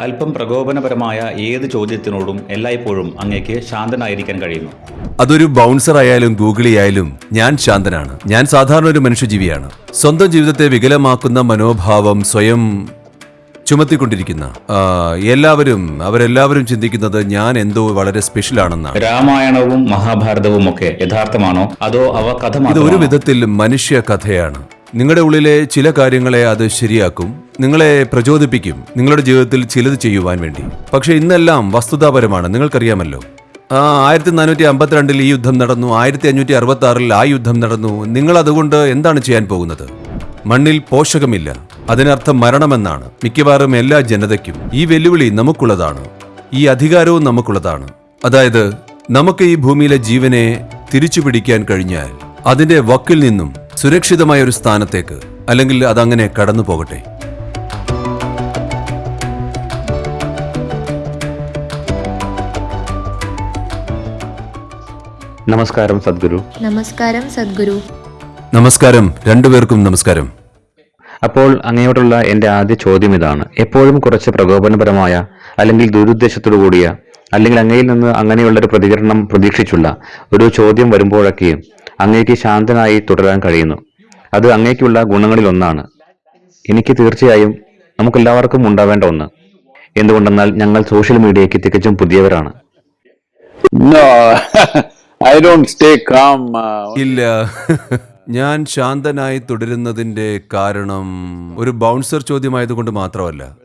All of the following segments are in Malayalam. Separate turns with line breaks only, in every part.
അല്പം പ്രകോപനപരമായ ഏത് ചോദ്യത്തിനോടും എല്ലായ്പ്പോഴും അങ്ങേക്ക് ശാന്തനായിരിക്കാൻ കഴിയുന്നു.
അതൊരു ബൗൺസർ ആയാലും ഗൂഗിളി ആയാലും ഞാൻ ശാന്തനാണ്. ഞാൻ സാധാരണ ഒരു മനുഷ്യജീവിയാണ്. സ്വന്തം ജീവിതത്തെ വികലമാക്കുന്ന മനോഭാവം സ്വയം ചുമത്തിക്കൊണ്ടിരിക്കുന്ന ആ, എല്ലാവരും അവരെല്ലാവരും ചിന്തിക്കുന്നത് ഞാൻ എന്തോ വളരെ സ്പെഷ്യൽ ആണെന്നാണ്.
രാമായണവും മഹാഭാരതവും ഒക്കെ യഥാർത്ഥമാണോ? അതോ അവ കഥ
ഇത് ഒരു
മാത്രമാണോ?
വിധത്തിൽ മനുഷ്യ കഥയാണ്. നിങ്ങളുടെ ഉള്ളിലെ ചില കാര്യങ്ങളെ അത് ശരിയാക്കും നിങ്ങളെ പ്രചോദിപ്പിക്കും നിങ്ങളുടെ ജീവിതത്തിൽ ചിലത് ചെയ്യുവാൻ വേണ്ടി. പക്ഷെ ഇന്നെല്ലാം വസ്തുതാപരമാണ് നിങ്ങൾക്കറിയാമല്ലോ. ആ ആയിരത്തി നാനൂറ്റി അമ്പത്തിരണ്ടിൽ ഈ യുദ്ധം നടന്നു ആയിരത്തി അഞ്ഞൂറ്റി അറുപത്തി ആറിൽ ആ യുദ്ധം നടന്നു. നിങ്ങൾ അതുകൊണ്ട് എന്താണ് ചെയ്യാൻ പോകുന്നത്? മണ്ണിൽ പോഷകമില്ല. അതിനർത്ഥം മരണമെന്നാണ്. മിക്കവാറും എല്ലാ ജനതയ്ക്കും ഈ വെല്ലുവിളി നമുക്കുള്ളതാണ്. ഈ അധികാരവും നമുക്കുള്ളതാണ്. അതായത് നമുക്ക് ഈ ഭൂമിയിലെ ജീവനെ തിരിച്ചു പിടിക്കാൻ കഴിഞ്ഞാൽ അതിന്റെ വക്കിൽ നിന്നും സുരക്ഷിതമായ ഒരു സ്ഥാനത്തേക്ക് അല്ലെങ്കിൽ അതങ്ങനെ കടന്നു പോകട്ടെ
നമസ്കാരം സദ്ഗുരു.
നമസ്കാരം സദ്ഗുരു.
നമസ്കാരം രണ്ടുപേർക്കും നമസ്കാരം.
അപ്പോൾ അങ്ങയോടുള്ള എന്റെ ആദ്യ ചോദ്യം ഇതാണ്. എപ്പോഴും കുറച്ച് പ്രകോപനപരമായ അല്ലെങ്കിൽ ദുരുദ്ദേശത്തോടു കൂടിയ അല്ലെങ്കിൽ അങ്ങയിൽ നിന്ന് അങ്ങനെയുള്ളൊരു പ്രതികരണം പ്രതീക്ഷിച്ചുള്ള ഒരു ചോദ്യം വരുമ്പോഴൊക്കെയും അങ്ങേക്ക് ശാന്തനായി തുടരാൻ കഴിയുന്നു. അത് അങ്ങേക്കുള്ള ഗുണങ്ങളിൽ ഒന്നാണ് എനിക്ക് തീർച്ചയായും നമുക്കെല്ലാവർക്കും ഉണ്ടാവേണ്ട ഒന്ന്. എന്തുകൊണ്ടെന്നാൽ ഞങ്ങൾ സോഷ്യൽ മീഡിയയ്ക്ക് തികച്ചും പുതിയവരാണ്.
No, I don't stay calm.
ഇല്ല. ഞാൻ ശാന്തനായി തുടരുന്നതിന്റെ കാരണം ഒരു ബൗൺസർ ചോദ്യമായതുകൊണ്ട് മാത്രമല്ല.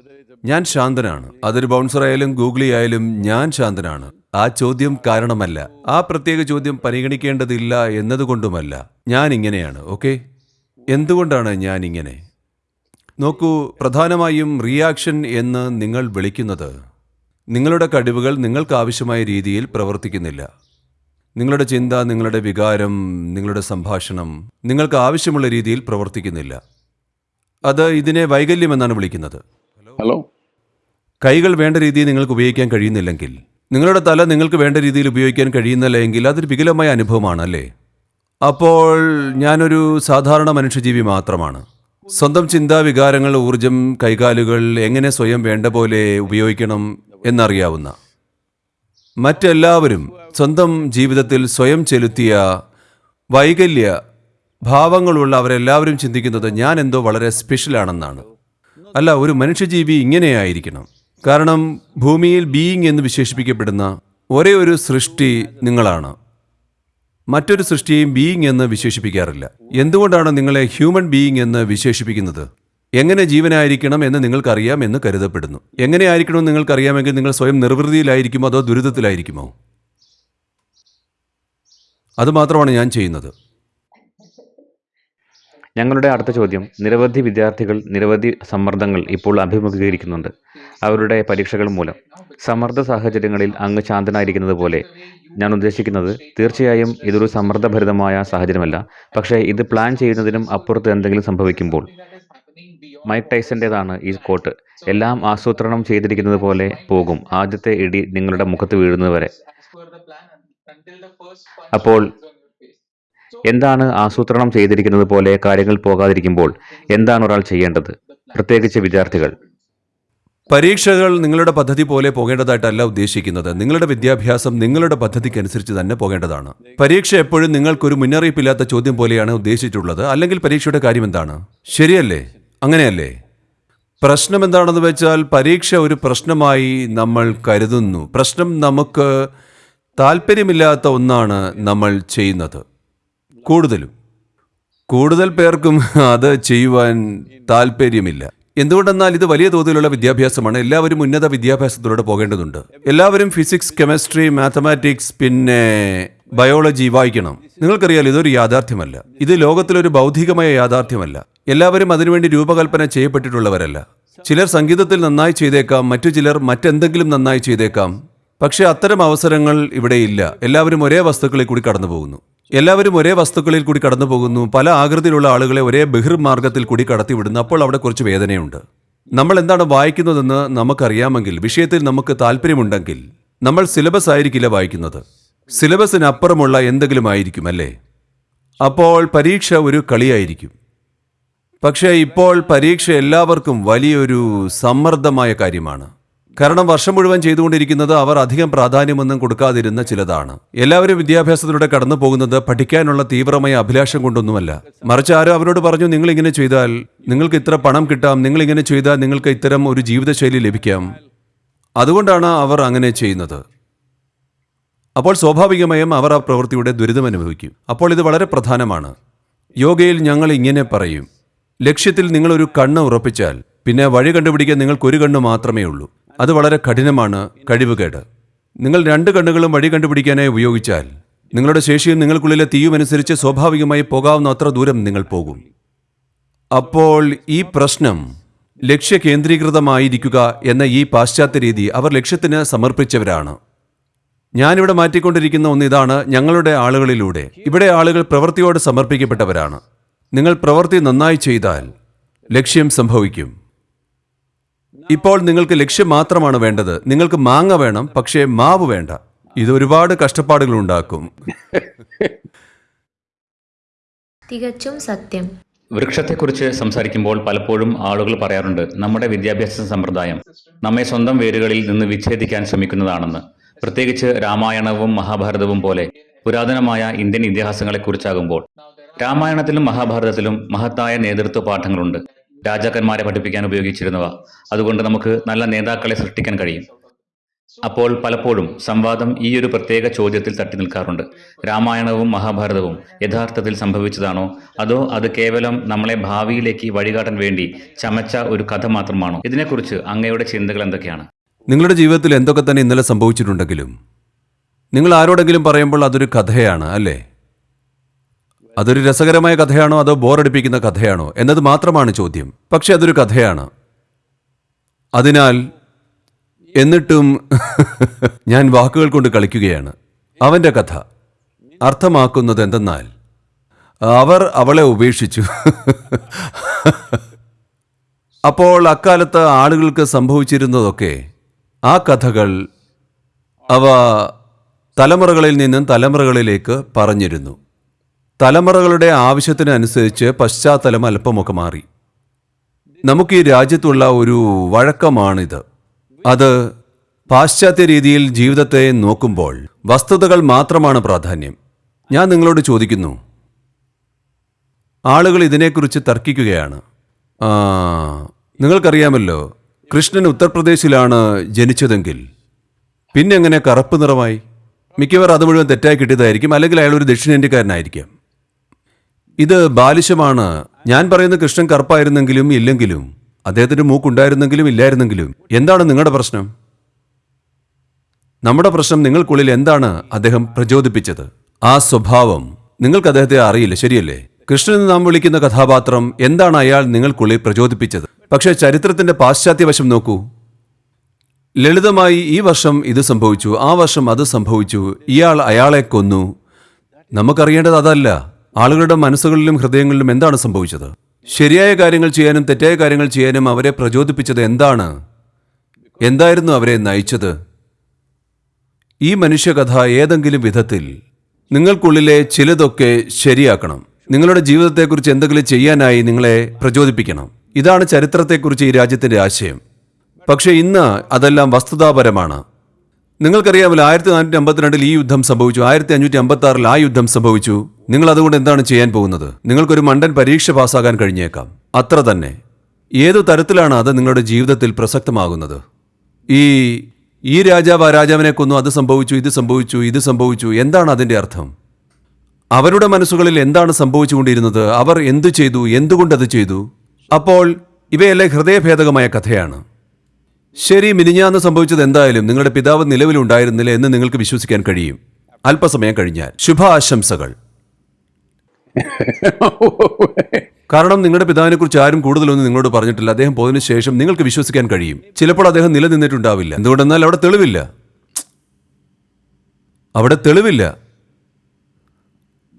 ഞാൻ ശാന്തനാണ്. അതൊരു ബൗൺസർ ആയാലും ഗൂഗിളി ആയാലും ഞാൻ ശാന്തനാണ്. ആ ചോദ്യം കാരണമല്ല. ആ പ്രത്യേക ചോദ്യം പരിഗണിക്കേണ്ടതില്ല എന്നതുകൊണ്ടുമല്ല. ഞാൻ ഇങ്ങനെയാണ് ഓക്കെ? എന്തുകൊണ്ടാണ് ഞാൻ ഇങ്ങനെ നോക്കൂ പ്രധാനമായും റിയാക്ഷൻ എന്ന് നിങ്ങൾ വിളിക്കുന്നത് നിങ്ങളുടെ കഴിവുകൾ നിങ്ങൾക്ക് ആവശ്യമായ രീതിയിൽ പ്രവർത്തിക്കുന്നില്ല. നിങ്ങളുടെ ചിന്ത നിങ്ങളുടെ വികാരം നിങ്ങളുടെ സംഭാഷണം നിങ്ങൾക്ക് ആവശ്യമുള്ള രീതിയിൽ പ്രവർത്തിക്കുന്നില്ല. അത് ഇതിനെ വൈകല്യം എന്നാണ് വിളിക്കുന്നത്.
ഹലോ?
കൈകൾ വേണ്ട രീതിയിൽ നിങ്ങൾക്ക് ഉപയോഗിക്കാൻ കഴിയുന്നില്ലെങ്കിൽ നിങ്ങളുടെ തല നിങ്ങൾക്ക് വേണ്ട രീതിയിൽ ഉപയോഗിക്കാൻ കഴിയുന്നില്ല എങ്കിൽ അതൊരു വികലമായ അനുഭവമാണ് അല്ലേ അപ്പോൾ ഞാനൊരു സാധാരണ മനുഷ്യജീവി മാത്രമാണ്. സ്വന്തം ചിന്താ വികാരങ്ങൾ ഊർജം കൈകാലുകൾ എങ്ങനെ സ്വയം വേണ്ട പോലെ ഉപയോഗിക്കണം എന്നറിയാവുന്ന മറ്റെല്ലാവരും സ്വന്തം ജീവിതത്തിൽ സ്വയം ചെലുത്തിയ വൈകല്യ ഭാവങ്ങളുള്ള അവരെല്ലാവരും ചിന്തിക്കുന്നത് ഞാൻ എന്തോ വളരെ സ്പെഷ്യലാണെന്നാണ് അല്ല ഒരു മനുഷ്യജീവി ഇങ്ങനെയായിരിക്കണം. കാരണം ഭൂമിയിൽ ബീയിങ് എന്ന് വിശേഷിപ്പിക്കപ്പെടുന്ന ഒരേ ഒരു സൃഷ്ടി നിങ്ങളാണ്. മറ്റൊരു സൃഷ്ടിയെയും ബീയിങ് എന്ന് വിശേഷിപ്പിക്കാറില്ല. എന്തുകൊണ്ടാണ് നിങ്ങളെ ഹ്യൂമൻ ബീയിങ് എന്ന് വിശേഷിപ്പിക്കുന്നത്? എങ്ങനെ ജീവനായിരിക്കണം എന്ന് നിങ്ങൾക്കറിയാം എന്ന് കരുതപ്പെടുന്നു. എങ്ങനെ ആയിരിക്കണമെന്ന് നിങ്ങൾക്കറിയാമെങ്കിൽ നിങ്ങൾ സ്വയം നിർവൃതിയിലായിരിക്കുമോ അതോ ദുരിതത്തിലായിരിക്കുമോ? അതുമാത്രമാണ് ഞാൻ ചെയ്യുന്നത്.
ഞങ്ങളുടെ അടുത്ത ചോദ്യം നിരവധി വിദ്യാർത്ഥികൾ നിരവധി സമ്മർദ്ദങ്ങൾ ഇപ്പോൾ അഭിമുഖീകരിക്കുന്നുണ്ട്. അവരുടെ പരീക്ഷകൾ മൂലം. സമ്മർദ്ദ സാഹചര്യങ്ങളിൽ അങ്ങ് ശാന്തനായിരിക്കുന്നത് പോലെ ഞാൻ ഉദ്ദേശിക്കുന്നത് തീർച്ചയായും ഇതൊരു സമ്മർദ്ദഭരിതമായ സാഹചര്യമല്ല. പക്ഷേ ഇത് പ്ലാൻ ചെയ്യുന്നതിനും അപ്പുറത്ത് എന്തെങ്കിലും സംഭവിക്കുമ്പോൾ. മൈക്ക് ടൈസന്റേതാണ് ഈ കോട്ട്. എല്ലാം ആസൂത്രണം ചെയ്തിരിക്കുന്നത് പോലെ പോകും. ആദ്യത്തെ ഇടി നിങ്ങളുടെ മുഖത്ത് വീഴുന്നത് വരെ. അപ്പോൾ എന്താണ് ആസൂത്രണം ചെയ്തിരിക്കുന്നത് പോലെ കാര്യങ്ങൾ പോകാതിരിക്കുമ്പോൾ എന്താണ് ഒരാൾ ചെയ്യേണ്ടത്? പ്രത്യേകിച്ച് വിദ്യാർത്ഥികൾ.
പരീക്ഷകൾ നിങ്ങളുടെ പദ്ധതി പോലെ പോകേണ്ടതായിട്ടല്ല ഉദ്ദേശിക്കുന്നത്. നിങ്ങളുടെ വിദ്യാഭ്യാസം നിങ്ങളുടെ പദ്ധതിക്കനുസരിച്ച് തന്നെ പോകേണ്ടതാണ്. പരീക്ഷ എപ്പോഴും നിങ്ങൾക്കൊരു മുന്നറിയിപ്പില്ലാത്ത ചോദ്യം പോലെയാണ് ഉദ്ദേശിച്ചിട്ടുള്ളത്. അല്ലെങ്കിൽ പരീക്ഷയുടെ കാര്യം എന്താണ്? ശരിയല്ലേ? അങ്ങനെയല്ലേ? പ്രശ്നം എന്താണെന്ന് വെച്ചാൽ പരീക്ഷ ഒരു പ്രശ്നമായി നമ്മൾ കരുതുന്നു. പ്രശ്നം നമുക്ക് താല്പര്യമില്ലാത്ത ഒന്നാണ് നമ്മൾ ചെയ്യുന്നത്. കൂടുതലും. കൂടുതൽ പേർക്കും അത് ചെയ്യുവാൻ താല്പര്യമില്ല. എന്തുകൊണ്ടെന്നാൽ ഇത് വലിയ തോതിലുള്ള വിദ്യാഭ്യാസമാണ്. എല്ലാവരും ഉന്നത വിദ്യാഭ്യാസത്തിലൂടെ പോകേണ്ടതുണ്ട്. എല്ലാവരും ഫിസിക്സ് കെമിസ്ട്രി മാത്തമാറ്റിക്സ് പിന്നെ ബയോളജി വായിക്കണം. നിങ്ങൾക്കറിയാലോ ഇതൊരു യാഥാർത്ഥ്യമല്ല. ഇത് ലോകത്തിലൊരു ഭൗതികമായ യാഥാർത്ഥ്യമല്ല. എല്ലാവരും അതിനുവേണ്ടി രൂപകൽപ്പന ചെയ്യപ്പെട്ടിട്ടുള്ളവരല്ല. ചിലർ സംഗീതത്തിൽ നന്നായി ചെയ്തേക്കാം മറ്റു ചിലർ മറ്റെന്തെങ്കിലും നന്നായി ചെയ്തേക്കാം. പക്ഷേ അത്തരം അവസരങ്ങൾ ഇവിടെയില്ല. എല്ലാവരും ഒരേ വസ്തുക്കളിൽ കൂടി കടന്നു പോകുന്നു എല്ലാവരും ഒരേ വസ്തുക്കളിൽ കൂടി കടന്നു പോകുന്നു പല ആകൃതിയിലുള്ള ആളുകളെ ഒരേ ബഹിർമാർഗത്തിൽ കൂടി കടത്തിവിടുന്നു. അപ്പോൾ അവിടെ കുറച്ച് വേദനയുണ്ട്. നമ്മൾ എന്താണ് വായിക്കുന്നതെന്ന് നമുക്കറിയാമെങ്കിൽ വിഷയത്തിൽ നമുക്ക് താല്പര്യമുണ്ടെങ്കിൽ നമ്മൾ സിലബസ് ആയിരിക്കില്ല വായിക്കുന്നത്. സിലബസിനപ്പുറമുള്ള എന്തെങ്കിലും ആയിരിക്കും അല്ലേ? അപ്പോൾ പരീക്ഷ ഒരു കളിയായിരിക്കും. പക്ഷേ ഇപ്പോൾ പരീക്ഷ എല്ലാവർക്കും വലിയൊരു സമ്മർദ്ദമായ കാര്യമാണ്. കാരണം വർഷം മുഴുവൻ ചെയ്തുകൊണ്ടിരിക്കുന്നത് അവർ അധികം പ്രാധാന്യമൊന്നും കൊടുക്കാതിരുന്ന ചിലതാണ്. എല്ലാവരും വിദ്യാഭ്യാസത്തിലൂടെ കടന്നു പോകുന്നത് പഠിക്കാനുള്ള തീവ്രമായ അഭിലാഷം കൊണ്ടൊന്നുമല്ല. മറിച്ച് ആരോ അവരോട് പറഞ്ഞു നിങ്ങൾ ഇങ്ങനെ ചെയ്താൽ നിങ്ങൾക്ക് ഇത്ര പണം കിട്ടാം നിങ്ങൾ ഇങ്ങനെ ചെയ്താൽ നിങ്ങൾക്ക് ഇത്തരം ഒരു ജീവിതശൈലി ലഭിക്കാം. അതുകൊണ്ടാണ് അവർ അങ്ങനെ ചെയ്യുന്നത്. അപ്പോൾ സ്വാഭാവികമായും അവർ ആ പ്രവൃത്തിയുടെ ദുരിതം അനുഭവിക്കും. അപ്പോൾ ഇത് വളരെ പ്രധാനമാണ്. യോഗയിൽ ഞങ്ങൾ ഇങ്ങനെ പറയും. ലക്ഷ്യത്തിൽ നിങ്ങളൊരു കണ്ണ് ഉറപ്പിച്ചാൽ പിന്നെ വഴി കണ്ടുപിടിക്കാൻ നിങ്ങൾക്കൊരു കണ്ണ് മാത്രമേ ഉള്ളൂ. അത് വളരെ കഠിനമാണ് കഴിവുകേട്. നിങ്ങൾ രണ്ട് കണ്ണുകളും വഴി കണ്ടുപിടിക്കാനായി ഉപയോഗിച്ചാൽ നിങ്ങളുടെ ശേഷിയും നിങ്ങൾക്കുള്ളിലെ തീയും അനുസരിച്ച് സ്വാഭാവികമായി പോകാവുന്ന അത്ര ദൂരം നിങ്ങൾ പോകും. അപ്പോൾ ഈ പ്രശ്നം ലക്ഷ്യ കേന്ദ്രീകൃതമായിരിക്കുക എന്ന ഈ പാശ്ചാത്യ രീതി അവർ ലക്ഷ്യത്തിന് സമർപ്പിച്ചവരാണ്. ഞാനിവിടെ മാറ്റിക്കൊണ്ടിരിക്കുന്ന ഒന്ന് ഇതാണ് ഞങ്ങളുടെ ആളുകളിലൂടെ. ഇവിടെ ആളുകൾ പ്രവൃത്തിയോട് സമർപ്പിക്കപ്പെട്ടവരാണ്. നിങ്ങൾ പ്രവൃത്തി നന്നായി ചെയ്താൽ ലക്ഷ്യം സംഭവിക്കും. ഇപ്പോൾ നിങ്ങൾക്ക് ലക്ഷ്യം മാത്രമാണ് വേണ്ടത്. നിങ്ങൾക്ക് മാങ്ങ വേണം പക്ഷേ മാവ് വേണ്ട. ഇത് ഒരുപാട് കഷ്ടപ്പാടുകൾ ഉണ്ടാക്കും.
തികച്ചും സത്യം.
വൃക്ഷത്തെക്കുറിച്ച് സംസാരിക്കുമ്പോൾ പലപ്പോഴും ആളുകൾ പറയാറുണ്ട് നമ്മുടെ വിദ്യാഭ്യാസ സമ്പ്രദായം നമ്മെ സ്വന്തം വേരുകളിൽ നിന്ന് വിച്ഛേദിക്കാൻ ശ്രമിക്കുന്നതാണെന്ന്. പ്രത്യേകിച്ച് രാമായണവും മഹാഭാരതവും പോലെ പുരാതനമായ ഇന്ത്യൻ ഇതിഹാസങ്ങളെക്കുറിച്ചാകുമ്പോൾ. രാമായണത്തിലും മഹാഭാരതത്തിലും മഹത്തായ നേതൃത്വ പാഠങ്ങളുണ്ട്. രാജാക്കന്മാരെ പഠിപ്പിക്കാൻ ഉപയോഗിച്ചിരുന്നവ. അതുകൊണ്ട് നമുക്ക് നല്ല നേതാക്കളെ സൃഷ്ടിക്കാൻ കഴിയും. അപ്പോൾ പലപ്പോഴും സംവാദം ഈ ഒരു പ്രത്യേക ചോദ്യത്തിൽ തട്ടി നിൽക്കാറുണ്ട്. രാമായണവും മഹാഭാരതവും യഥാർത്ഥത്തിൽ സംഭവിച്ചതാണോ? അതോ അത് കേവലം നമ്മളെ ഭാവിയിലേക്ക് വഴികാട്ടാൻ വേണ്ടി ചമച്ച ഒരു കഥ മാത്രമാണോ? ഇതിനെക്കുറിച്ച് അങ്ങയുടെ ചിന്തകൾ എന്തൊക്കെയാണ്?
നിങ്ങളുടെ ജീവിതത്തിൽ എന്തൊക്കെ തന്നെ ഇന്നലെ സംഭവിച്ചിട്ടുണ്ടെങ്കിലും നിങ്ങൾ ആരോടെങ്കിലും പറയുമ്പോൾ അതൊരു കഥയാണ് അല്ലേ? അതൊരു രസകരമായ കഥയാണോ അതോ ബോറടിപ്പിക്കുന്ന കഥയാണോ എന്നത് മാത്രമാണ് ചോദ്യം. പക്ഷെ അതൊരു കഥയാണ്. അതിനാൽ എന്നിട്ടും ഞാൻ വാക്കുകൾ കൊണ്ട് കളിക്കുകയാണ്. അവന്റെ കഥ. അർത്ഥമാക്കുന്നത് എന്തെന്നാൽ അവർ അവളെ ഉപേക്ഷിച്ചു. അപ്പോൾ അക്കാലത്ത് ആളുകൾക്ക് സംഭവിച്ചിരുന്നതൊക്കെ ആ കഥകൾ അവ തലമുറകളിൽ നിന്നും തലമുറകളിലേക്ക് പറഞ്ഞിരുന്നു. തലമുറകളുടെ ആവശ്യത്തിനനുസരിച്ച് പശ്ചാത്തലം അല്പമൊക്കെ മാറി. നമുക്ക് ഈ രാജ്യത്തുള്ള ഒരു വഴക്കമാണിത്. അത് പാശ്ചാത്യ രീതിയിൽ ജീവിതത്തെ നോക്കുമ്പോൾ വസ്തുതകൾ മാത്രമാണ് പ്രാധാന്യം. ഞാൻ നിങ്ങളോട് ചോദിക്കുന്നു. ആളുകൾ ഇതിനെക്കുറിച്ച് തർക്കിക്കുകയാണ്. നിങ്ങൾക്കറിയാമല്ലോ കൃഷ്ണൻ ഉത്തർപ്രദേശിലാണ് ജനിച്ചതെങ്കിൽ. പിന്നെങ്ങനെ കറുപ്പ് നിറമായി? മിക്കവാറും അത് മുഴുവൻ തെറ്റായി കിട്ടിയതായിരിക്കും അല്ലെങ്കിൽ അയാൾ ഒരു ദക്ഷിണേന്ത്യക്കാരനായിരിക്കാം. ഇത് ബാലിശമാണ്. ഞാൻ പറയുന്ന കൃഷ്ണൻ കറുപ്പായിരുന്നെങ്കിലും ഇല്ലെങ്കിലും അദ്ദേഹത്തിന് മൂക്കുണ്ടായിരുന്നെങ്കിലും ഇല്ലായിരുന്നെങ്കിലും എന്താണ് നിങ്ങളുടെ പ്രശ്നം? നമ്മുടെ പ്രശ്നം നിങ്ങൾക്കുള്ളിൽ എന്താണ് അദ്ദേഹം പ്രചോദിപ്പിച്ചത്? ആ സ്വഭാവം നിങ്ങൾക്ക് അദ്ദേഹത്തെ അറിയില്ല ശരിയല്ലേ? കൃഷ്ണൻ നാം വിളിക്കുന്ന കഥാപാത്രം എന്താണ് അയാൾ നിങ്ങൾക്കുള്ളിൽ പ്രചോദിപ്പിച്ചത്? പക്ഷേ ചരിത്രത്തിന്റെ പാശ്ചാത്യവശം നോക്കൂ. ലളിതമായി ഈ വർഷം ഇത് സംഭവിച്ചു ആ വർഷം അത് സംഭവിച്ചു ഇയാൾ അയാളെ കൊന്നു. നമുക്കറിയേണ്ടത് അതല്ല. ആളുകളുടെ മനസ്സുകളിലും ഹൃദയങ്ങളിലും എന്താണ് സംഭവിച്ചത്? ശരിയായ കാര്യങ്ങൾ ചെയ്യാനും തെറ്റായ കാര്യങ്ങൾ ചെയ്യാനും അവരെ പ്രചോദിപ്പിച്ചത് എന്താണ്? എന്തായിരുന്നു അവരെ നയിച്ചത്? ഈ മനുഷ്യകഥ ഏതെങ്കിലും വിധത്തിൽ നിങ്ങൾക്കുള്ളിലെ ചിലതൊക്കെ ശരിയാക്കണം. നിങ്ങളുടെ ജീവിതത്തെക്കുറിച്ച് എന്തെങ്കിലും ചെയ്യാനായി നിങ്ങളെ പ്രചോദിപ്പിക്കണം. ഇതാണ് ചരിത്രത്തെക്കുറിച്ച് ഈ രാജ്യത്തിന്റെ ആശയം. പക്ഷേ ഇന്ന് അതെല്ലാം വസ്തുതാപരമാണ്. നിങ്ങൾക്കറിയാമല്ലോ ആയിരത്തി നാനൂറ്റി അമ്പത്തിരണ്ടിൽ ഈ യുദ്ധം സംഭവിച്ചു. ആയിരത്തി അഞ്ഞൂറ്റി അമ്പത്തി ആറിൽ ആ യുദ്ധം സംഭവിച്ചു. നിങ്ങൾ അതുകൊണ്ട് എന്താണ് ചെയ്യാൻ പോകുന്നത്? നിങ്ങൾക്കൊരു മണ്ടൻ പരീക്ഷ പാസ്സാകാൻ കഴിഞ്ഞേക്കാം. അത്ര തന്നെ. ഏതു തരത്തിലാണ് അത് നിങ്ങളുടെ ജീവിതത്തിൽ പ്രസക്തമാകുന്നത്? ഈ ഈ രാജാവ് ആ രാജാവിനെ കൊന്നു അത് സംഭവിച്ചു ഇത് സംഭവിച്ചു ഇത് സംഭവിച്ചു എന്താണ് അതിന്റെ അർത്ഥം? അവരുടെ മനസ്സുകളിൽ എന്താണ് സംഭവിച്ചുകൊണ്ടിരുന്നത്? അവർ എന്തു ചെയ്തു? എന്തുകൊണ്ടത് ചെയ്തു? അപ്പോൾ ഇവയെല്ലാം ഹൃദയഭേദകമായ കഥയാണ്. ശരി മിനിഞ്ഞാന്ന് സംഭവിച്ചത് എന്തായാലും നിങ്ങളുടെ പിതാവ് നിലവിലുണ്ടായിരുന്നില്ല എന്ന് നിങ്ങൾക്ക് വിശ്വസിക്കാൻ കഴിയും. അല്പസമയം കഴിഞ്ഞാൽ. ശുഭ ആശംസകൾ കാരണം നിങ്ങളുടെ പിതാവിനെ കുറിച്ച് ആരും കൂടുതലൊന്നും നിങ്ങളോട് പറഞ്ഞിട്ടില്ല. അദ്ദേഹം പോയതിനു ശേഷം നിങ്ങൾക്ക് വിശ്വസിക്കാൻ കഴിയും. ചിലപ്പോൾ അദ്ദേഹം നിലനിന്നിട്ടുണ്ടാവില്ല. എന്തുകൊണ്ടെന്നാൽ അവിടെ തെളിവില്ല. അവിടെ തെളിവില്ല.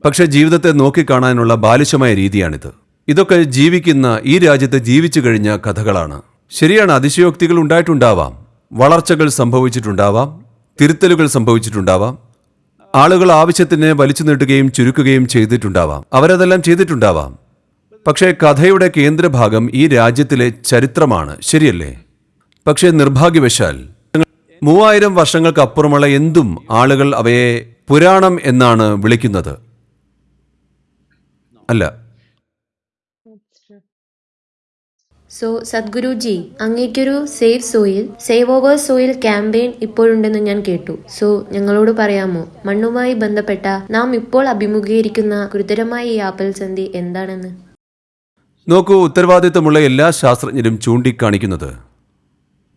പക്ഷെ ജീവിതത്തെ നോക്കിക്കാണാനുള്ള ബാലിശമായ രീതിയാണിത്. ഇതൊക്കെ ജീവിക്കുന്ന ഈ രാജ്യത്ത് ജീവിച്ചു കഴിഞ്ഞ കഥകളാണ്. ശരിയാണ് അതിശയോക്തികൾ ഉണ്ടായിട്ടുണ്ടാവാം. വളർച്ചകൾ സംഭവിച്ചിട്ടുണ്ടാവാം. തിരുത്തലുകൾ സംഭവിച്ചിട്ടുണ്ടാവാം. ആളുകൾ ആവശ്യത്തിന് വലിച്ചു നീട്ടുകയും ചുരുക്കുകയും ചെയ്തിട്ടുണ്ടാവാം. അവരതെല്ലാം ചെയ്തിട്ടുണ്ടാവാം. പക്ഷേ കഥയുടെ കേന്ദ്രഭാഗം ഈ രാജ്യത്തിലെ ചരിത്രമാണ്. ശരിയല്ലേ? പക്ഷേ നിർഭാഗ്യവശാൽ മൂവായിരം വർഷങ്ങൾക്കപ്പുറമുള്ള എന്തും ആളുകൾ അവയെ പുരാണം എന്നാണ് വിളിക്കുന്നത്. അല്ല
so Sadhguruji അങ്ങേക്കൊരു save soil save over soil campaign ഇപ്പോഴുണ്ടെന്ന് ഞാൻ കേട്ടു. സോ ഞങ്ങളോട് പറയാമോ മണ്ണുമായി ബന്ധപ്പെട്ട നാം ഇപ്പോൾ അഭിമുഖീകരിക്കുന്ന ഗുരുതരമായ ഈ ആപൽസന്ധി എന്താണെന്ന്?
നോക്കൂ ഉത്തരവാദിത്തമുള്ള എല്ലാ ശാസ്ത്രജ്ഞരും ചൂണ്ടിക്കാണിക്കുന്നത്.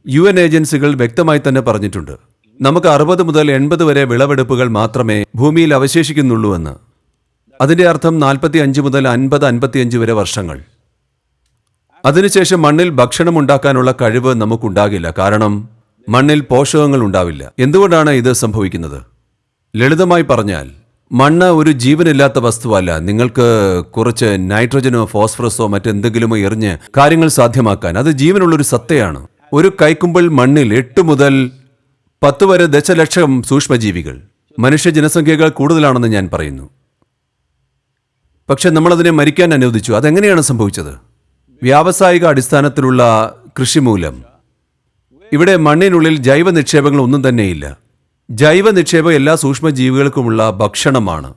യു എൻ ഏജൻസികൾ വ്യക്തമായി തന്നെ പറഞ്ഞിട്ടുണ്ട്. നമുക്ക് അറുപത് മുതൽ എൺപത് വരെ വിളവെടുപ്പുകൾ മാത്രമേ ഭൂമിയിൽ അവശേഷിക്കുന്നുള്ളൂ എന്ന്. അതിന്റെ അർത്ഥം നാൽപ്പത്തി അഞ്ച് മുതൽ അൻപത് അൻപത്തിയഞ്ച് വരെ വർഷങ്ങൾ. അതിനുശേഷം മണ്ണിൽ ഭക്ഷണം ഉണ്ടാക്കാനുള്ള കഴിവ് നമുക്കുണ്ടാകില്ല. കാരണം മണ്ണിൽ പോഷകങ്ങൾ ഉണ്ടാവില്ല. എന്തുകൊണ്ടാണ് ഇത് സംഭവിക്കുന്നത്? ലളിതമായി പറഞ്ഞാൽ മണ്ണ് ഒരു ജീവനില്ലാത്ത വസ്തുവല്ല. നിങ്ങൾക്ക് കുറച്ച് നൈട്രജനോ ഫോസ്ഫറസോ മറ്റെന്തെങ്കിലുമോ എറിഞ്ഞ് കാര്യങ്ങൾ സാധ്യമാക്കാൻ. അത് ജീവനുള്ളൊരു സത്തയാണ്. ഒരു കൈക്കുമ്പിൾ മണ്ണിൽ എട്ട് മുതൽ പത്ത് വരെ ദശലക്ഷം സൂക്ഷ്മജീവികൾ. മനുഷ്യ ജനസംഖ്യകൾ കൂടുതലാണെന്ന് ഞാൻ പറയുന്നു. പക്ഷെ നമ്മളതിനെ മരിക്കാൻ അനുവദിച്ചു. അതെങ്ങനെയാണ് സംഭവിച്ചത്? വ്യാവസായിക അടിസ്ഥാനത്തിലുള്ള കൃഷി മൂലം ഇവിടെ മണ്ണിനുള്ളിൽ ജൈവ നിക്ഷേപങ്ങൾ ഒന്നും തന്നെയില്ല. ജൈവ നിക്ഷേപം എല്ലാ സൂക്ഷ്മജീവികൾക്കുമുള്ള ഭക്ഷണമാണ്.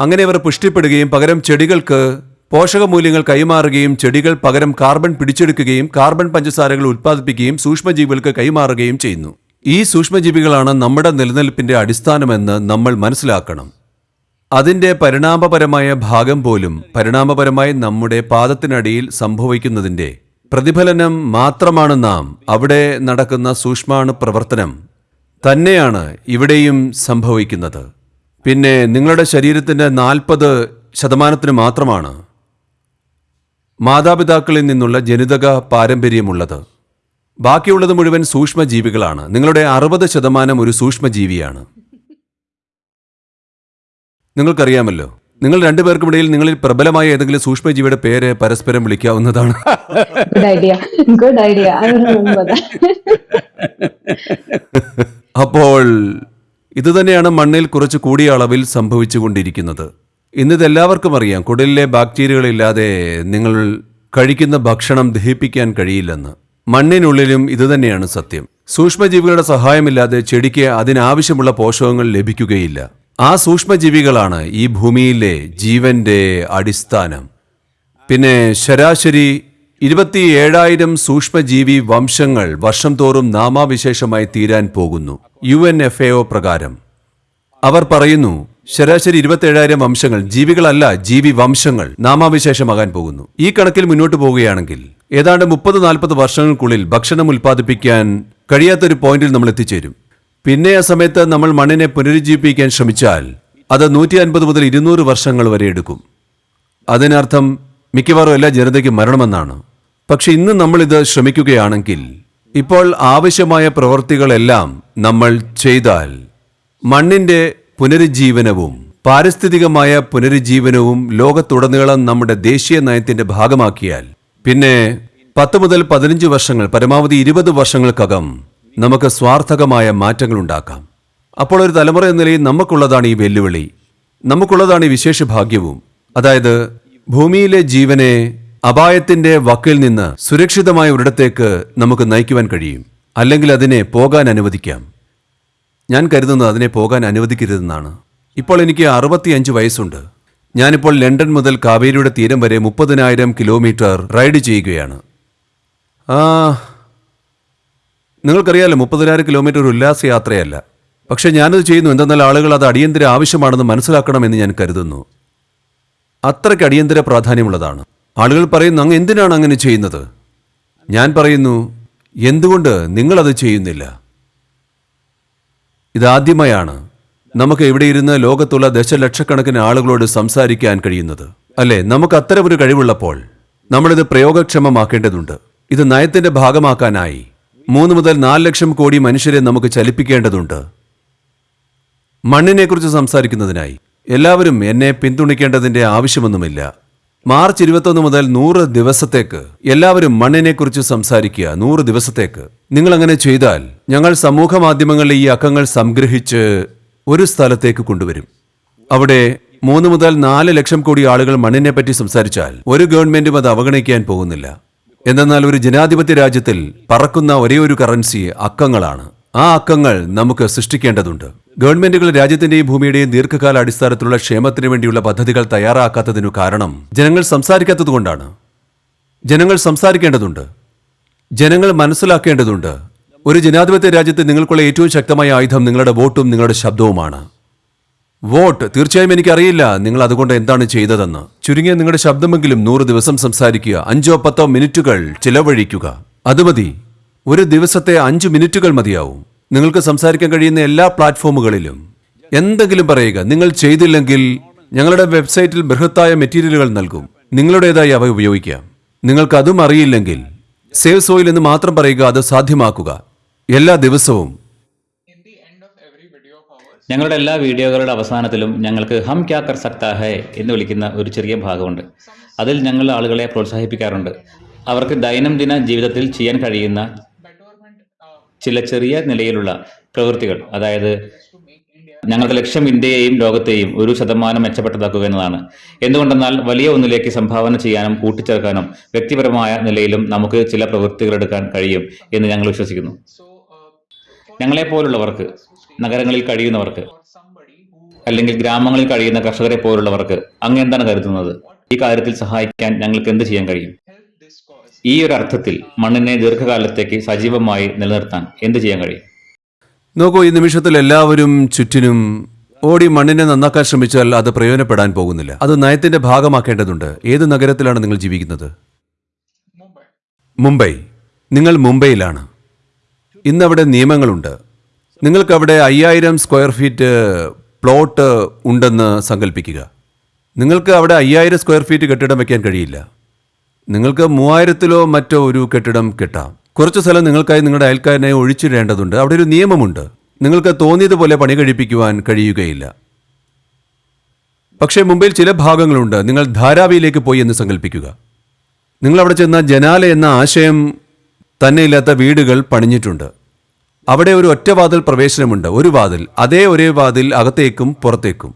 അങ്ങനെ അവർ പുഷ്ടിപ്പെടുകയും പകരം ചെടികൾക്ക് പോഷകമൂല്യങ്ങൾ കൈമാറുകയും ചെടികൾ പകരം കാർബൺ പിടിച്ചെടുക്കുകയും കാർബൺ പഞ്ചസാരകൾ ഉത്പാദിപ്പിക്കുകയും സൂക്ഷ്മജീവികൾക്ക് കൈമാറുകയും ചെയ്യുന്നു. ഈ സൂക്ഷ്മജീവികളാണ് നമ്മുടെ നിലനിൽപ്പിന്റെ അടിസ്ഥാനമെന്ന് നമ്മൾ മനസ്സിലാക്കണം. അതിന്റെ പരിണാമപരമായ ഭാഗം പോലും പരിണാമപരമായി നമ്മുടെ പാദത്തിനടിയിൽ സംഭവിക്കുന്നതിന്റെ പ്രതിഫലനം മാത്രമാണ് നാം അവിടെ നടക്കുന്ന സൂക്ഷ്മാണു പ്രവർത്തനം തന്നെയാണ് ഇവിടെയും സംഭവിക്കുന്നത്. പിന്നെ നിങ്ങളുടെ ശരീരത്തിന്റെ നാൽപ്പത് ശതമാനത്തിന് മാത്രമാണ് മാതാപിതാക്കളിൽ നിന്നുള്ള ജനിതക പാരമ്പര്യമുള്ളത്. ബാക്കിയുള്ളത് മുഴുവൻ സൂക്ഷ്മജീവികളാണ്. നിങ്ങളുടെ അറുപത് ശതമാനം ഒരു സൂക്ഷ്മജീവിയാണ്. നിങ്ങൾക്കറിയാമല്ലോ. നിങ്ങൾ രണ്ടുപേർക്കും ഇടയിൽ നിങ്ങളിൽ പ്രബലമായ ഏതെങ്കിലും സൂക്ഷ്മജീവിയുടെ പേര് പരസ്പരം വിളിക്കാവുന്നതാണ്.
ഐഡിയ ഗുഡ് ഐഡിയ
അപ്പോൾ ഇതുതന്നെയാണ് മണ്ണിൽ കുറച്ച് കൂടിയ അളവിൽ സംഭവിച്ചുകൊണ്ടിരിക്കുന്നത്. ഇന്നിത് എല്ലാവർക്കും അറിയാം. കുടലിലെ ബാക്ടീരിയകളില്ലാതെ നിങ്ങൾ കഴിക്കുന്ന ഭക്ഷണം ദഹിപ്പിക്കാൻ കഴിയില്ലെന്ന്. മണ്ണിനുള്ളിലും ഇതുതന്നെയാണ് സത്യം. സൂക്ഷ്മജീവികളുടെ സഹായമില്ലാതെ ചെടിക്ക് അതിനാവശ്യമുള്ള പോഷകങ്ങൾ ലഭിക്കുകയില്ല. ആ സൂക്ഷ്മജീവികളാണ് ഈ ഭൂമിയിലെ ജീവന്റെ അടിസ്ഥാനം. പിന്നെ ശരാശരി ഇരുപത്തി ഏഴായിരം സൂക്ഷ്മജീവി വംശങ്ങൾ വർഷം തോറും നാമാവിശേഷമായി തീരാൻ പോകുന്നു. U N F A O പ്രകാരം. അവർ പറയുന്നു ശരാശരി ഇരുപത്തേഴായിരം വംശങ്ങൾ ജീവികളല്ല ജീവി വംശങ്ങൾ നാമാവിശേഷമാകാൻ പോകുന്നു. ഈ കണക്കിൽ മുന്നോട്ട് പോവുകയാണെങ്കിൽ ഏതാണ്ട് മുപ്പത് നാൽപ്പത് വർഷങ്ങൾക്കുള്ളിൽ ഭക്ഷണം ഉൽപ്പാദിപ്പിക്കാൻ കഴിയാത്തൊരു പോയിന്റിൽ നമ്മൾ എത്തിച്ചേരും. പിന്നെ ആ സമയത്ത് നമ്മൾ മണ്ണിനെ പുനരുജ്ജീവിപ്പിക്കാൻ ശ്രമിച്ചാൽ അത് നൂറ്റി അൻപത് മുതൽ ഇരുന്നൂറ് വർഷങ്ങൾ വരെ എടുക്കും. അതിനർത്ഥം മിക്കവാറും എല്ലാ ജനതയ്ക്കും മരണമെന്നാണ്. പക്ഷെ ഇന്ന് നമ്മൾ ഇത് ശ്രമിക്കുകയാണെങ്കിൽ ഇപ്പോൾ ആവശ്യമായ പ്രവൃത്തികളെല്ലാം നമ്മൾ ചെയ്താൽ മണ്ണിന്റെ പുനരുജ്ജീവനവും പാരിസ്ഥിതികമായ പുനരുജ്ജീവനവും ലോകത്തുടനീളം നമ്മുടെ ദേശീയ നയത്തിന്റെ ഭാഗമാക്കിയാൽ പിന്നെ പത്ത് മുതൽ പതിനഞ്ച് വർഷങ്ങൾ പരമാവധി ഇരുപത് വർഷങ്ങൾക്കകം നമുക്ക് സ്വാർത്ഥകമായ മാറ്റങ്ങൾ ഉണ്ടാക്കാം അപ്പോൾ ഒരു തലമുറ എന്ന നിലയിൽ നമുക്കുള്ളതാണ് ഈ വെല്ലുവിളി. നമുക്കുള്ളതാണ് ഈ വിശേഷ ഭാഗ്യവും അതായത് ഭൂമിയിലെ ജീവനെ അപായത്തിന്റെ വക്കിൽ നിന്ന് സുരക്ഷിതമായ ഒരിടത്തേക്ക് നമുക്ക് നയിക്കുവാൻ കഴിയും. അല്ലെങ്കിൽ അതിനെ പോകാൻ അനുവദിക്കാം. ഞാൻ കരുതുന്നത് അതിനെ പോകാൻ അനുവദിക്കരുതെന്നാണ്. ഇപ്പോൾ എനിക്ക് അറുപത്തിയഞ്ച് വയസ്സുണ്ട്. ഞാനിപ്പോൾ ലണ്ടൻ മുതൽ കാവേരിയുടെ തീരം വരെ മുപ്പതിനായിരം കിലോമീറ്റർ റൈഡ് ചെയ്യുകയാണ്. ആ നിങ്ങൾക്കറിയാലോ മുപ്പതിനായിരം കിലോമീറ്റർ ഒരു ഉല്ലാസയാത്രയല്ല പക്ഷേ ഞാനത് ചെയ്യുന്നു എന്തെന്നാൽ ആളുകൾ അത് അടിയന്തര ആവശ്യമാണെന്ന് മനസ്സിലാക്കണമെന്ന് ഞാൻ കരുതുന്നു. അത്രയ്ക്ക് അടിയന്തര പ്രാധാന്യമുള്ളതാണ്. ആളുകൾ പറയുന്നു അങ്ങ് എന്തിനാണ് അങ്ങനെ ചെയ്യുന്നത്? ഞാൻ പറയുന്നു എന്തുകൊണ്ട് നിങ്ങളത് ചെയ്യുന്നില്ല? ഇതാദ്യമായാണ് നമുക്ക് ഇവിടെ ഇരുന്ന് ലോകത്തുള്ള ദശലക്ഷക്കണക്കിന് ആളുകളോട് സംസാരിക്കാൻ കഴിയുന്നത്. അല്ലേ? നമുക്ക് അത്തരമൊരു കഴിവുള്ളപ്പോൾ നമ്മളിത് പ്രയോഗക്ഷമമാക്കേണ്ടതുണ്ട്. ഇത് നയത്തിന്റെ ഭാഗമാക്കാനായി. മൂന്ന് മുതൽ നാല് ലക്ഷം കോടി മനുഷ്യരെ നമുക്ക് ചലിപ്പിക്കേണ്ടതുണ്ട്. മണ്ണിനെക്കുറിച്ച് സംസാരിക്കുന്നതിനായി എല്ലാവരും എന്നെ പിന്തുണയ്ക്കേണ്ടതിന്റെ ആവശ്യമൊന്നുമില്ല. മാർച്ച് ഇരുപത്തൊന്ന് മുതൽ നൂറ് ദിവസത്തേക്ക് എല്ലാവരും മണ്ണിനെക്കുറിച്ച് സംസാരിക്കുക. നൂറ് ദിവസത്തേക്ക്. നിങ്ങൾ അങ്ങനെ ചെയ്താൽ ഞങ്ങൾ സമൂഹ മാധ്യമങ്ങളിൽ ഈ അക്കങ്ങൾ സംഗ്രഹിച്ച് ഒരു സ്ഥലത്തേക്ക് കൊണ്ടുവരും. അവിടെ മൂന്ന് മുതൽ നാല് ലക്ഷം കോടി ആളുകൾ മണ്ണിനെ പറ്റി സംസാരിച്ചാൽ ഒരു ഗവൺമെന്റും അത് അവഗണിക്കാൻ പോകുന്നില്ല. എന്തെന്നാൽ ഒരു ജനാധിപത്യ രാജ്യത്തിൽ പറക്കുന്ന ഒരേ ഒരു കറൻസി അക്കങ്ങളാണ്. ആ അക്കങ്ങൾ നമുക്ക് സൃഷ്ടിക്കേണ്ടതുണ്ട്. ഗവൺമെന്റുകൾ രാജ്യത്തിന്റെയും ഭൂമിയുടെയും ദീർഘകാല അടിസ്ഥാനത്തിലുള്ള ക്ഷേമത്തിന് വേണ്ടിയുള്ള പദ്ധതികൾ തയ്യാറാക്കാത്തതിനു കാരണം ജനങ്ങൾ സംസാരിക്കാത്തതുകൊണ്ടാണ് ജനങ്ങൾ സംസാരിക്കേണ്ടതുണ്ട്. ജനങ്ങൾ മനസ്സിലാക്കേണ്ടതുണ്ട്. ഒരു ജനാധിപത്യ രാജ്യത്ത് നിങ്ങൾക്കുള്ള ഏറ്റവും ശക്തമായ ആയുധം നിങ്ങളുടെ വോട്ടും നിങ്ങളുടെ ശബ്ദവുമാണ്. വോട്ട്. തീർച്ചയായും എനിക്കറിയില്ല. നിങ്ങൾ അതുകൊണ്ട് എന്താണ് ചെയ്തതെന്ന്. ചുരുങ്ങിയ നിങ്ങളുടെ ശബ്ദമെങ്കിലും നൂറ് ദിവസം സംസാരിക്കുക. അഞ്ചോ പത്തോ മിനിറ്റുകൾ ചിലവഴിക്കുക. അത് മതി. ഒരു ദിവസത്തെ അഞ്ച് മിനിറ്റുകൾ മതിയാവും. നിങ്ങൾക്ക് സംസാരിക്കാൻ കഴിയുന്ന എല്ലാ പ്ലാറ്റ്ഫോമുകളിലും. എന്തെങ്കിലും പറയുക. നിങ്ങൾ ചെയ്തില്ലെങ്കിൽ ഞങ്ങളുടെ വെബ്സൈറ്റിൽ ബൃഹത്തായ മെറ്റീരിയലുകൾ നൽകും. നിങ്ങളുടേതായി അവ ഉപയോഗിക്കാം. നിങ്ങൾക്ക് അതും അറിയില്ലെങ്കിൽ സേവ് സോയിൽ എന്ന് മാത്രം പറയുക അത് സാധ്യമാക്കുക. എല്ലാ ദിവസവും
ഞങ്ങളുടെ എല്ലാ വീഡിയോകളുടെ അവസാനത്തിലും ഞങ്ങൾക്ക് ഹം ക്യാ കർ സക്താ ഹേ എന്ന് വിളിക്കുന്ന ഒരു ചെറിയ ഭാഗമുണ്ട്. അതിൽ ഞങ്ങൾ ആളുകളെ പ്രോത്സാഹിപ്പിക്കാറുണ്ട്. അവർക്ക് ദൈനംദിന ജീവിതത്തിൽ ചെയ്യാൻ കഴിയുന്ന ചില ചെറിയ നിലയിലുള്ള പ്രവൃത്തികൾ. അതായത് ഞങ്ങളുടെ ലക്ഷ്യം ഇന്ത്യയെയും ലോകത്തെയും ഒരു ശതമാനം മെച്ചപ്പെട്ടതാക്കുക എന്നതാണ്. എന്തുകൊണ്ടെന്നാൽ വലിയ ഒന്നിലേക്ക് സംഭാവന ചെയ്യാനും കൂട്ടിച്ചേർക്കാനും വ്യക്തിപരമായ നിലയിലും നമുക്ക് ചില പ്രവൃത്തികൾ എടുക്കാൻ കഴിയും എന്ന് ഞങ്ങൾ വിശ്വസിക്കുന്നു. ഞങ്ങളെപ്പോലുള്ളവർക്ക് നഗരങ്ങളിൽ കഴിയുന്നവർക്ക് അല്ലെങ്കിൽ ഗ്രാമങ്ങളിൽ കഴിയുന്ന കർഷകരെ പോലുള്ളവർക്ക് അങ്ങ് എന്താണ് കരുതുന്നത്? ഈ കാര്യത്തിൽ സഹായിക്കാൻ ഞങ്ങൾക്ക് എന്ത് ചെയ്യാൻ കഴിയും? ഈ ഒരു അർത്ഥത്തിൽ മണ്ണിനെ ദീർഘകാലത്തേക്ക് സജീവമായി നിലനിർത്താൻ എന്ത് ചെയ്യാൻ കഴിയും?
നോക്കൂ ഈ നിമിഷത്തിൽ എല്ലാവരും ചുറ്റിനും ഓടി മണ്ണിനെ നന്നാക്കാൻ ശ്രമിച്ചാൽ അത് പ്രയോജനപ്പെടാൻ പോകുന്നില്ല. അത് നയത്തിന്റെ ഭാഗമാക്കേണ്ടതുണ്ട്. ഏത് നഗരത്തിലാണ് നിങ്ങൾ ജീവിക്കുന്നത്? മുംബൈ. നിങ്ങൾ മുംബൈയിലാണ്. ഇന്നവിടെ നിയമങ്ങളുണ്ട്. നിങ്ങൾക്ക് അവിടെ അയ്യായിരം സ്ക്വയർ ഫീറ്റ് പ്ലോട്ട് ഉണ്ടെന്ന് സങ്കല്പിക്കുക നിങ്ങൾക്ക് അവിടെ അയ്യായിരം സ്ക്വയർ ഫീറ്റ് കെട്ടിടം വയ്ക്കാൻ കഴിയില്ല. നിങ്ങൾക്ക് മൂവായിരത്തിലോ മറ്റോ ഒരു കെട്ടിടം കെട്ടാം. കുറച്ച് സ്ഥലം നിങ്ങൾക്കായി നിങ്ങളുടെ അയൽക്കാരനെ ഒഴിച്ചിടേണ്ടതുണ്ട്. അവിടെ ഒരു നിയമമുണ്ട്. നിങ്ങൾക്ക് തോന്നിയതുപോലെ പണി കഴിപ്പിക്കുവാൻ കഴിയുകയില്ല. പക്ഷേ മുംബൈയിൽ ചില ഭാഗങ്ങളുണ്ട്. നിങ്ങൾ ധാരാവിയിലേക്ക് പോയി എന്ന് സങ്കല്പിക്കുക നിങ്ങൾ അവിടെ ചെന്ന ജനാല എന്ന ആശയം തന്നെയില്ലാത്ത വീടുകൾ പണിഞ്ഞിട്ടുണ്ട്. അവിടെ ഒരു ഒറ്റവാതിൽ പ്രവേശനമുണ്ട്. ഒരു വാതിൽ. അതേ ഒരേ വാതിൽ അകത്തേക്കും പുറത്തേക്കും.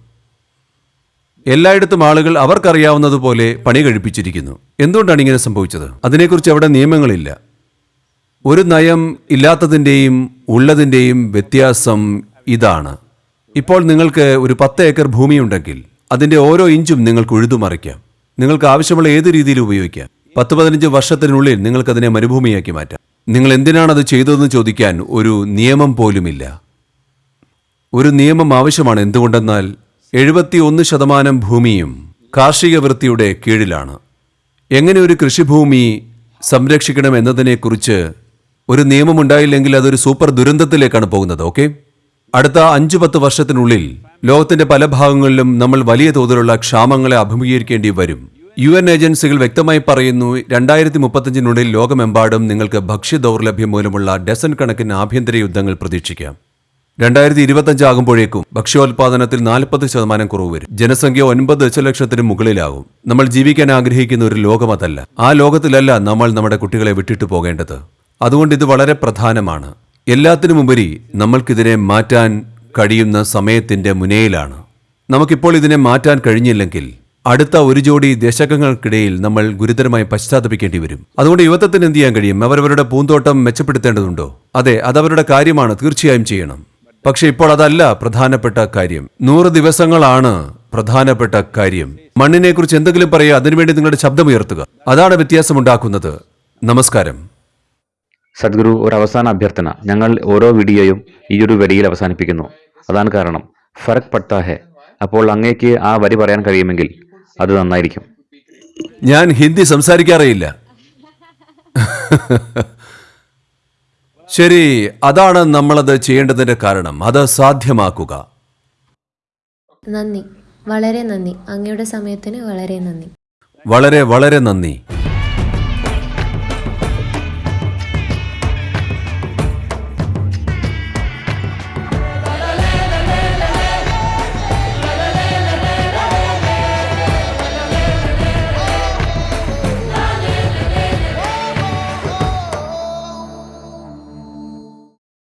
എല്ലായിടത്തും ആളുകൾ അവർക്കറിയാവുന്നതുപോലെ പണി കഴിപ്പിച്ചിരിക്കുന്നു. എന്തുകൊണ്ടാണ് ഇങ്ങനെ സംഭവിച്ചത്? അതിനെക്കുറിച്ച് അവിടെ നിയമങ്ങളില്ല. ഒരു നയം ഇല്ലാത്തതിന്റെയും ഉള്ളതിന്റെയും വ്യത്യാസം ഇതാണ്. ഇപ്പോൾ നിങ്ങൾക്ക് ഒരു പത്ത് ഏക്കർ ഭൂമിയുണ്ടെങ്കിൽ അതിന്റെ ഓരോ ഇഞ്ചും നിങ്ങൾക്ക് ഉഴുതുമറിക്കാം നിങ്ങൾക്ക് ആവശ്യമുള്ള ഏത് രീതിയിൽ ഉപയോഗിക്കാം? പത്ത് പതിനഞ്ച് വർഷത്തിനുള്ളിൽ നിങ്ങൾക്കതിനെ മരുഭൂമിയാക്കി മാറ്റാം. നിങ്ങൾ എന്തിനാണത് ചെയ്തതെന്ന് ചോദിക്കാൻ ഒരു നിയമം പോലുമില്ല. ഒരു നിയമം ആവശ്യമാണ് എന്തുകൊണ്ടെന്നാൽ എഴുപത്തി ഒന്ന് ശതമാനം ഭൂമിയും കാർഷിക വൃത്തിയുടെ കീഴിലാണ്. എങ്ങനെ ഒരു കൃഷിഭൂമി സംരക്ഷിക്കണം എന്നതിനെക്കുറിച്ച് ഒരു നിയമമുണ്ടായില്ലെങ്കിൽ അതൊരു സൂപ്പർ ദുരന്തത്തിലേക്കാണ് പോകുന്നത് ഓക്കെ? അടുത്ത അഞ്ചു പത്ത് വർഷത്തിനുള്ളിൽ ലോകത്തിന്റെ പല ഭാഗങ്ങളിലും നമ്മൾ വലിയ തോതിലുള്ള ക്ഷാമങ്ങളെ അഭിമുഖീകരിക്കേണ്ടി വരും. യു എൻ ഏജൻസികൾ വ്യക്തമായി പറയുന്നു രണ്ടായിരത്തി മുപ്പത്തഞ്ചിനുള്ളിൽ ലോകമെമ്പാടും നിങ്ങൾക്ക് ഭക്ഷ്യ ദൗർലഭ്യം മൂലമുള്ള ഡസൻ കണക്കിന് ആഭ്യന്തര യുദ്ധങ്ങൾ പ്രതീക്ഷിക്കാം. രണ്ടായിരത്തി ഇരുപത്തഞ്ച് ആകുമ്പോഴേക്കും ഭക്ഷ്യോൽപാദനത്തിൽ നാൽപ്പത് ശതമാനം കുറവ് വരും. ജനസംഖ്യ ഒൻപത് ദശലക്ഷത്തിന് മുകളിലാകും. നമ്മൾ ജീവിക്കാൻ ആഗ്രഹിക്കുന്ന ഒരു ലോകമതല്ല. ആ ലോകത്തിലല്ല നമ്മൾ നമ്മുടെ കുട്ടികളെ വിട്ടിട്ട് പോകേണ്ടത്. അതുകൊണ്ട് ഇത് വളരെ പ്രധാനമാണ്. എല്ലാത്തിനുമുപരി നമ്മൾക്കിതിനെ മാറ്റാൻ കഴിയുന്ന സമയത്തിന്റെ മുനയിലാണ്. നമുക്കിപ്പോൾ ഇതിനെ മാറ്റാൻ കഴിഞ്ഞില്ലെങ്കിൽ അടുത്ത ഒരു ജോഡി ദശകങ്ങൾക്കിടയിൽ നമ്മൾ ഗുരുതരമായി പശ്ചാത്തപിക്കേണ്ടി വരും. അതുകൊണ്ട് യുവത്വത്തിന് എന്ത് ചെയ്യാൻ കഴിയും? അവരവരുടെ പൂന്തോട്ടം മെച്ചപ്പെടുത്തേണ്ടതുണ്ടോ? അതെ അതവരുടെ കാര്യമാണ്. തീർച്ചയായും ചെയ്യണം. പക്ഷെ ഇപ്പോൾ അതല്ല പ്രധാനപ്പെട്ട കാര്യം. നൂറ് ദിവസങ്ങളാണ് പ്രധാനപ്പെട്ട കാര്യം. മണ്ണിനെക്കുറിച്ച് എന്തെങ്കിലും പറയുക അതിനുവേണ്ടി നിങ്ങളുടെ ശബ്ദമുയർത്തുക. അതാണ് വ്യത്യാസമുണ്ടാക്കുന്നത്. നമസ്കാരം.
സദ്ഗുരു ഒരു അവസാന അഭ്യർത്ഥന. ഞങ്ങൾ ഓരോ വീഡിയോയും ഈ ഒരു വരിയിൽ അവസാനിപ്പിക്കുന്നു. അതാണ് കാരണം. ഫറക് പട്ടാഹെ. അപ്പോൾ അങ്ങേക്ക് ആ വരി പറയാൻ കഴിയുമെങ്കിൽ അത് നന്നായിരിക്കും.
ഞാൻ ഹിന്ദി സംസാരിക്കാറേയില്ല. ശരി അതാണ് നമ്മളത് ചെയ്യേണ്ടതിന്റെ കാരണം. അത് സാധ്യമാക്കുക.
നന്ദി. വളരെ നന്ദി. അങ്ങയുടെ സമയത്തിന് വളരെ നന്ദി.
വളരെ വളരെ നന്ദി.